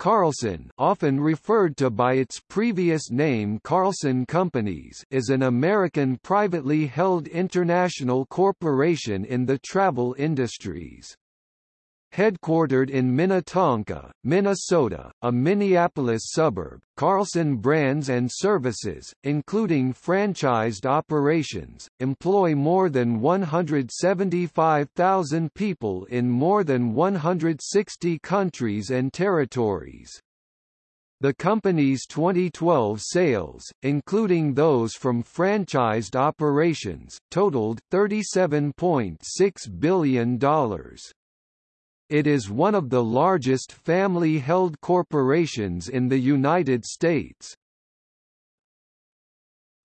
Carlson often referred to by its previous name Carlson Companies is an American privately held international corporation in the travel industries. Headquartered in Minnetonka, Minnesota, a Minneapolis suburb, Carlson brands and services, including franchised operations, employ more than 175,000 people in more than 160 countries and territories. The company's 2012 sales, including those from franchised operations, totaled $37.6 billion. It is one of the largest family-held corporations in the United States.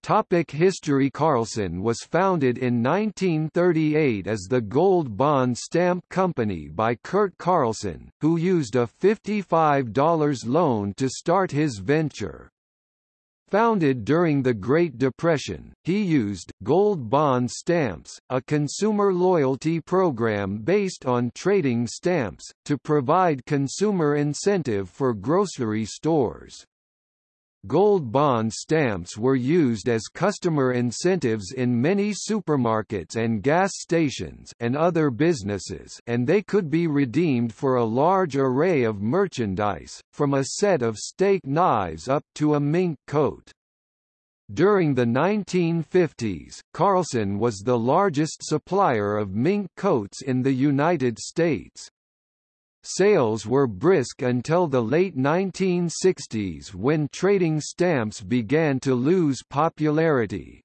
Topic History Carlson was founded in 1938 as the Gold Bond Stamp Company by Curt Carlson, who used a $55 loan to start his venture. Founded during the Great Depression, he used Gold Bond Stamps, a consumer loyalty program based on trading stamps, to provide consumer incentive for grocery stores. Gold bond stamps were used as customer incentives in many supermarkets and gas stations and other businesses and they could be redeemed for a large array of merchandise, from a set of steak knives up to a mink coat. During the 1950s, Carlson was the largest supplier of mink coats in the United States. Sales were brisk until the late 1960s when trading stamps began to lose popularity.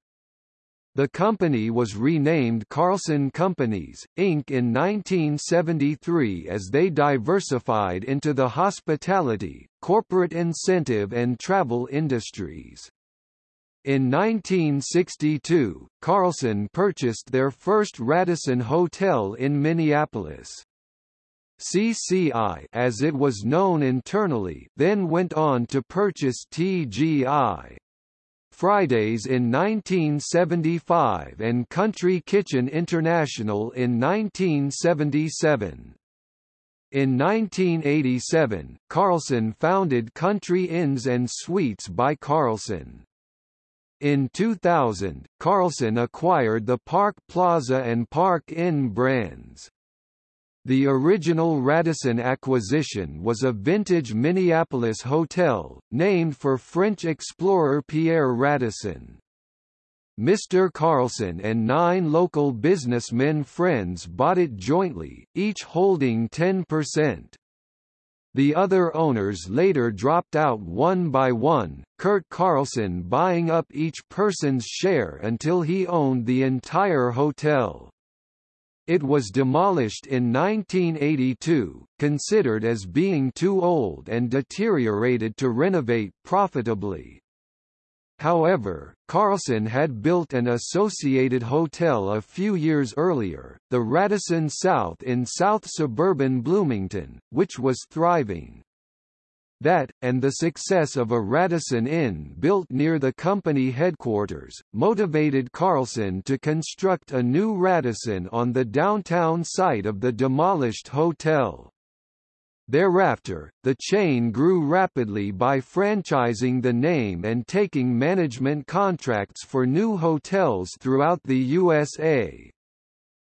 The company was renamed Carlson Companies, Inc. in 1973 as they diversified into the hospitality, corporate incentive and travel industries. In 1962, Carlson purchased their first Radisson Hotel in Minneapolis. CCI as it was known internally then went on to purchase TGI. Fridays in 1975 and Country Kitchen International in 1977. In 1987, Carlson founded Country Inns and Suites by Carlson. In 2000, Carlson acquired the Park Plaza and Park Inn brands. The original Radisson acquisition was a vintage Minneapolis hotel, named for French explorer Pierre Radisson. Mr. Carlson and nine local businessmen friends bought it jointly, each holding 10%. The other owners later dropped out one by one, Curt Carlson buying up each person's share until he owned the entire hotel. It was demolished in 1982, considered as being too old and deteriorated to renovate profitably. However, Carlson had built an associated hotel a few years earlier, the Radisson South in South suburban Bloomington, which was thriving. That, and the success of a Radisson Inn built near the company headquarters, motivated Carlson to construct a new Radisson on the downtown site of the demolished hotel. Thereafter, the chain grew rapidly by franchising the name and taking management contracts for new hotels throughout the USA.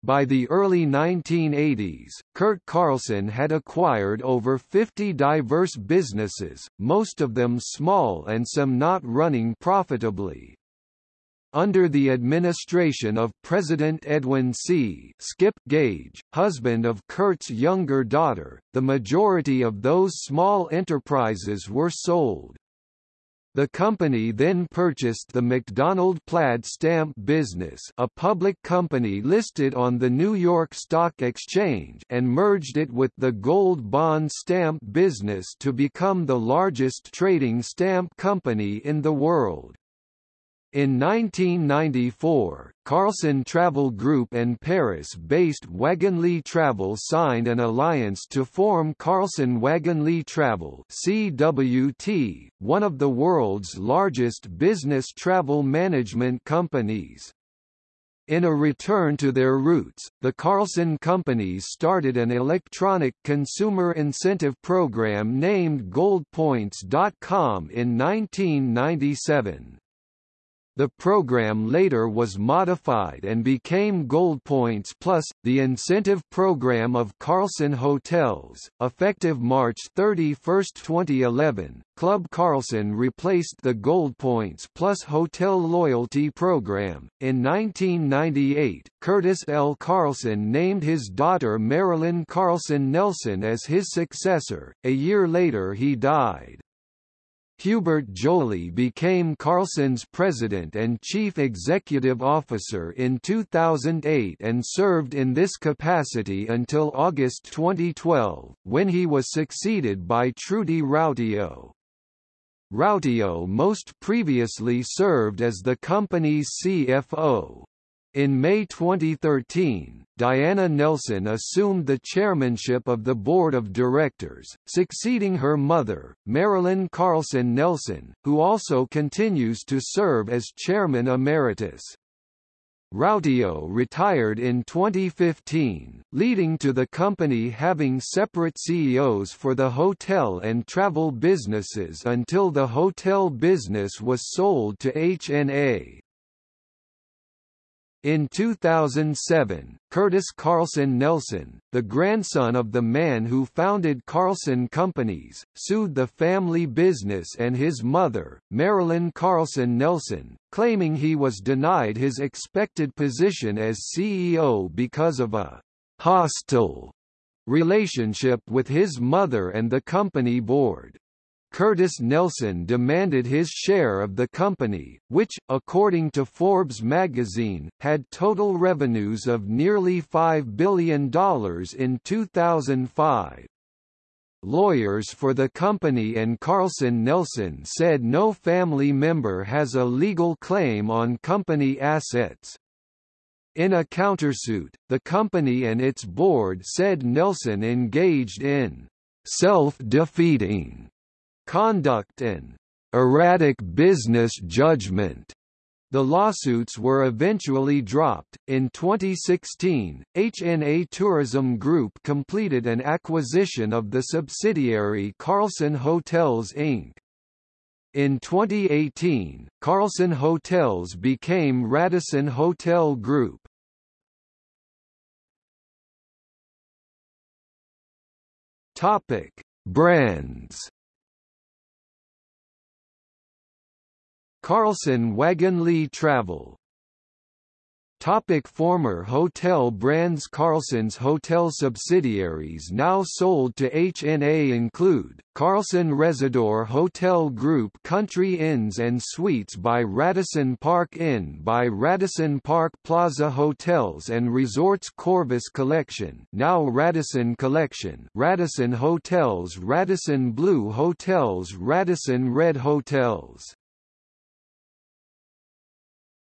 By the early 1980s, Curt Carlson had acquired over 50 diverse businesses, most of them small and some not running profitably. Under the administration of President Edwin C. Skip Gage, husband of Curt's younger daughter, the majority of those small enterprises were sold. The company then purchased the McDonald Plaid Stamp business a public company listed on the New York Stock Exchange and merged it with the Gold Bond Stamp business to become the largest trading stamp company in the world. In 1994, Carlson Travel Group and Paris-based Wagonlit Travel signed an alliance to form Carlson Wagonlit Travel CWT, one of the world's largest business travel management companies. In a return to their roots, the Carlson companies started an electronic consumer incentive program named GoldPoints.com in 1997. The program later was modified and became Gold Points Plus, the incentive program of Carlson Hotels. Effective March 31, 2011, Club Carlson replaced the Gold Points Plus Hotel Loyalty Program. In 1998, Curtis L. Carlson named his daughter Marilyn Carlson Nelson as his successor. A year later he died. Hubert Joly became Carlson's president and chief executive officer in 2008 and served in this capacity until August 2012, when he was succeeded by Trudy Rautio. Rautio most previously served as the company's CFO. In May 2013, Diana Nelson assumed the chairmanship of the board of directors, succeeding her mother, Marilyn Carlson Nelson, who also continues to serve as chairman emeritus. Rautio retired in 2015, leading to the company having separate CEOs for the hotel and travel businesses until the hotel business was sold to HNA. In 2007, Curtis Carlson Nelson, the grandson of the man who founded Carlson Companies, sued the family business and his mother, Marilyn Carlson Nelson, claiming he was denied his expected position as CEO because of a hostile relationship with his mother and the company board. Curtis Nelson demanded his share of the company, which, according to Forbes magazine, had total revenues of nearly $5 billion in 2005. Lawyers for the company and Carlson Nelson said no family member has a legal claim on company assets. In a countersuit, the company and its board said Nelson engaged in self-defeating conduct and erratic business judgment. The lawsuits were eventually dropped. In 2016, HNA Tourism Group completed an acquisition of the subsidiary Carlson Hotels Inc. In 2018, Carlson Hotels became Radisson Hotel Group. Topic: Brands Carlson Wagonlit Travel. Topic former hotel brands Carlson's hotel subsidiaries now sold to HNA include, Carlson Rezidor Hotel Group Country Inns and Suites by Radisson Park Inn by Radisson Park Plaza Hotels and Resorts Quorvus Collection now Radisson Collection Radisson Hotels Radisson Blu Hotels Radisson Red Hotels